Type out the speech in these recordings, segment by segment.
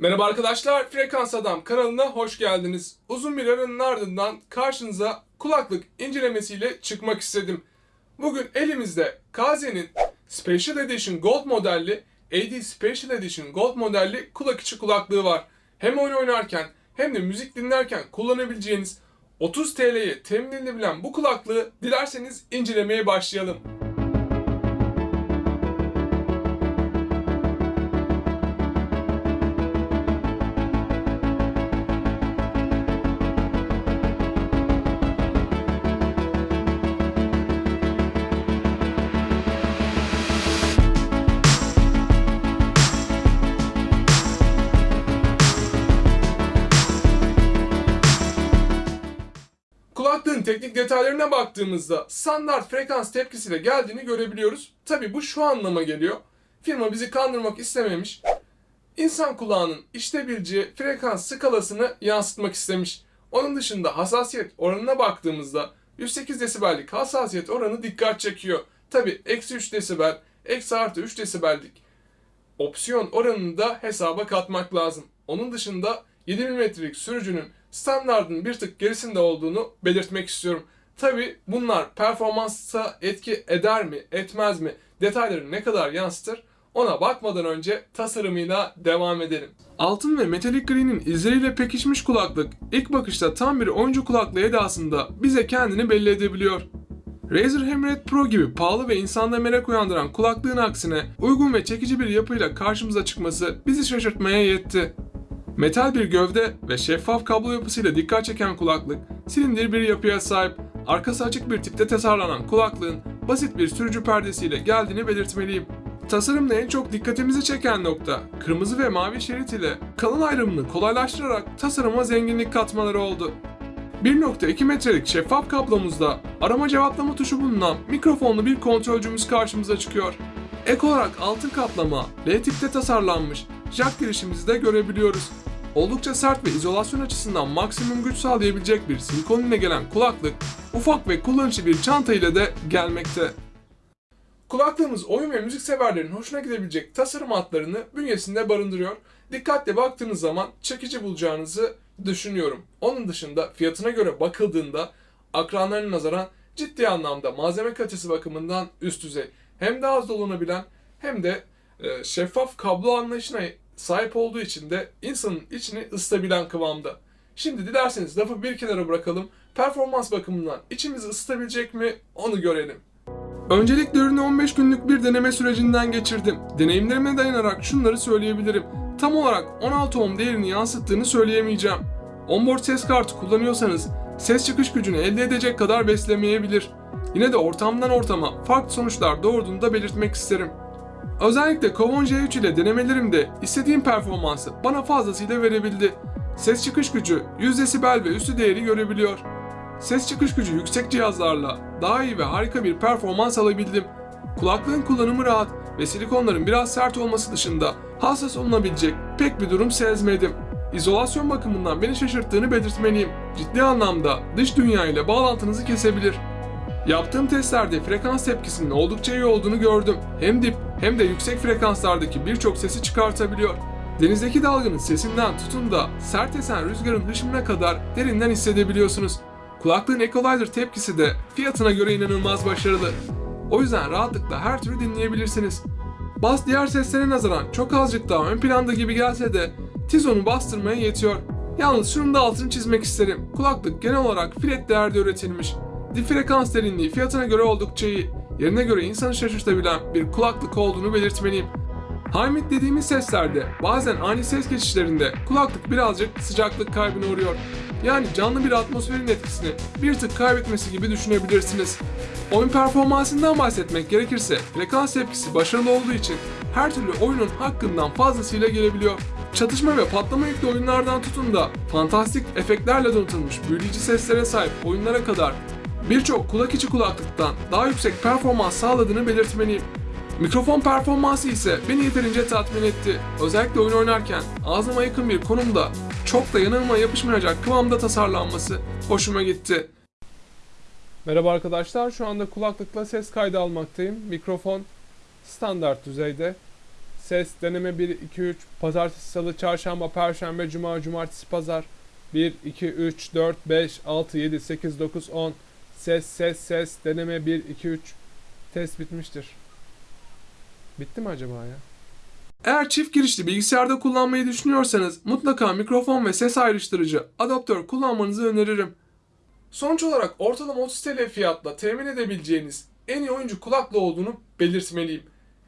Merhaba arkadaşlar, Frekans Adam kanalına hoş geldiniz. Uzun bir aranın ardından karşınıza kulaklık incelemesiyle çıkmak istedim. Bugün elimizde Kaze'nin Special Edition Gold modelli, AD Special Edition Gold modelli kulak içi kulaklığı var. Hem oyun oynarken hem de müzik dinlerken kullanabileceğiniz 30 TL'ye temin edilebilen bu kulaklığı dilerseniz incelemeye başlayalım. Teknik detaylarına baktığımızda standart frekans tepkisiyle geldiğini görebiliyoruz. Tabi bu şu anlama geliyor. Firma bizi kandırmak istememiş. İnsan kulağının işitebileceği frekans skalasını yansıtmak istemiş. Onun dışında hassasiyet oranına baktığımızda 108 desibellik hassasiyet oranı dikkat çekiyor. Tabi eksi 3 desibel, eksi artı 3 desibellik opsiyon oranını da hesaba katmak lazım. Onun dışında 7 mm'lik sürücünün standartın bir tık gerisinde olduğunu belirtmek istiyorum. Tabi bunlar performansa etki eder mi, etmez mi, detayları ne kadar yansıtır ona bakmadan önce tasarımıyla devam edelim. Altın ve metalik gri'nin izleriyle pekişmiş kulaklık ilk bakışta tam bir oyuncu kulaklığı edasında bize kendini belli edebiliyor. Razer Hammerhead Pro gibi pahalı ve insanda merak uyandıran kulaklığın aksine uygun ve çekici bir yapıyla karşımıza çıkması bizi şaşırtmaya yetti. Metal bir gövde ve şeffaf kablo yapısıyla dikkat çeken kulaklık, silindir bir yapıya sahip, arkası açık bir tipte tasarlanan kulaklığın basit bir sürücü perdesiyle geldiğini belirtmeliyim. Tasarımda en çok dikkatimizi çeken nokta, kırmızı ve mavi şerit ile kalın ayrımını kolaylaştırarak tasarıma zenginlik katmaları oldu. 1.2 metrelik şeffaf kablomuzda arama cevaplama tuşu bulunan mikrofonlu bir kontrolcümüz karşımıza çıkıyor. Ek olarak altın kaplama, L tipte tasarlanmış jack girişimizi de görebiliyoruz. Oldukça sert ve izolasyon açısından maksimum güç sağlayabilecek bir silikon ile gelen kulaklık, ufak ve kullanışlı bir çanta ile de gelmekte. Kulaklığımız oyun ve müzik severlerin hoşuna gidebilecek tasarım hatlarını bünyesinde barındırıyor. Dikkatle baktığınız zaman çekici bulacağınızı düşünüyorum. Onun dışında fiyatına göre bakıldığında akranlarına nazaran ciddi anlamda malzeme kalitesi bakımından üst düzey. Hem daha az dolanabilen hem de e, şeffaf kablo anlayışına sahip olduğu için de insanın içini ısıtabilen kıvamda. Şimdi dilerseniz lafı bir kenara bırakalım. Performans bakımından içimizi ısıtabilecek mi onu görelim. Öncelikle ürünü 15 günlük bir deneme sürecinden geçirdim. Deneyimlerime dayanarak şunları söyleyebilirim. Tam olarak 16 ohm değerini yansıttığını söyleyemeyeceğim. Onboard ses kartı kullanıyorsanız ses çıkış gücünü elde edecek kadar beslemeyebilir. Yine de ortamdan ortama farklı sonuçlar doğurduğunu da belirtmek isterim. Özellikle Kovon J3 ile denemelerimde istediğim performansı bana fazlasıyla verebildi. Ses çıkış gücü 100 desibel ve üstü değeri görebiliyor. Ses çıkış gücü yüksek cihazlarla daha iyi ve harika bir performans alabildim. Kulaklığın kullanımı rahat ve silikonların biraz sert olması dışında hassas olunabilecek pek bir durum sezmedim. İzolasyon bakımından beni şaşırttığını belirtmeliyim. Ciddi anlamda dış dünya ile bağlantınızı kesebilir. Yaptığım testlerde frekans tepkisinin oldukça iyi olduğunu gördüm. Hem dip hem de yüksek frekanslardaki birçok sesi çıkartabiliyor. Denizdeki dalganın sesinden tutun da sert esen rüzgarın hışımına kadar derinden hissedebiliyorsunuz. Kulaklığın Equalizer tepkisi de fiyatına göre inanılmaz başarılı. O yüzden rahatlıkla her türü dinleyebilirsiniz. Bas diğer seslere nazaran çok azıcık daha ön planda gibi gelse de Tizon'u bastırmaya yetiyor. Yalnız şunun da altını çizmek isterim. Kulaklık genel olarak flat değerde üretilmiş. Dip frekans derinliği fiyatına göre oldukça iyi. Yerine göre insanı şaşırtabilen bir kulaklık olduğunu belirtmeliyim. High mid dediğimiz seslerde bazen ani ses geçişlerinde kulaklık birazcık sıcaklık kaybına uğruyor. Yani canlı bir atmosferin etkisini bir tık kaybetmesi gibi düşünebilirsiniz. Oyun performansından bahsetmek gerekirse frekans tepkisi başarılı olduğu için her türlü oyunun hakkından fazlasıyla gelebiliyor. Çatışma ve patlama yüklü oyunlardan tutun da fantastik efektlerle donatılmış büyüleyici seslere sahip oyunlara kadar birçok kulak içi kulaklıktan daha yüksek performans sağladığını belirtmeliyim. Mikrofon performansı ise beni yeterince tatmin etti. Özellikle oyun oynarken ağzıma yakın bir konumda çok da yanılma yapışmayacak kıvamda tasarlanması hoşuma gitti. Merhaba arkadaşlar. Şu anda kulaklıkla ses kaydı almaktayım. Mikrofon standart düzeyde. ses, deneme 1, 2, 3, pazartesi, salı, çarşamba, perşembe, cuma, cumartesi, pazar, 1, 2, 3, 4, 5, 6, 7, 8, 9, 10, ses, ses, ses, deneme 1, 2, 3, test bitmiştir. Bitti mi acaba ya? Eğer çift girişli bilgisayarda kullanmayı düşünüyorsanız mutlaka mikrofon ve ses ayrıştırıcı adaptör kullanmanızı öneririm. Sonuç olarak ortalama 30 TL fiyatla temin edebileceğiniz en iyi oyuncu kulaklığı olduğunu belirtmeliyim.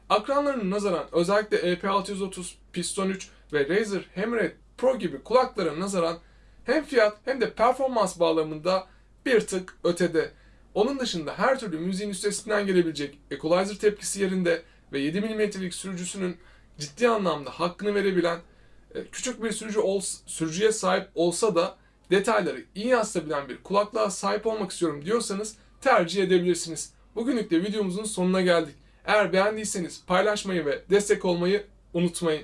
Akranlarının nazaran özellikle EP630, Piston 3 ve Razer Hammerhead Pro gibi kulaklara nazaran hem fiyat hem de performans bağlamında bir tık ötede. Onun dışında her türlü müziğin üstesinden gelebilecek equalizer tepkisi yerinde ve 7 mm'lik sürücüsünün ciddi anlamda hakkını verebilen e, küçük bir sürücü ol, sürücüye sahip olsa da detayları iyi yansıtabilen bir kulaklığa sahip olmak istiyorum diyorsanız tercih edebilirsiniz. Bugünlük de videomuzun sonuna geldik. Eğer beğendiyseniz paylaşmayı ve destek olmayı unutmayın.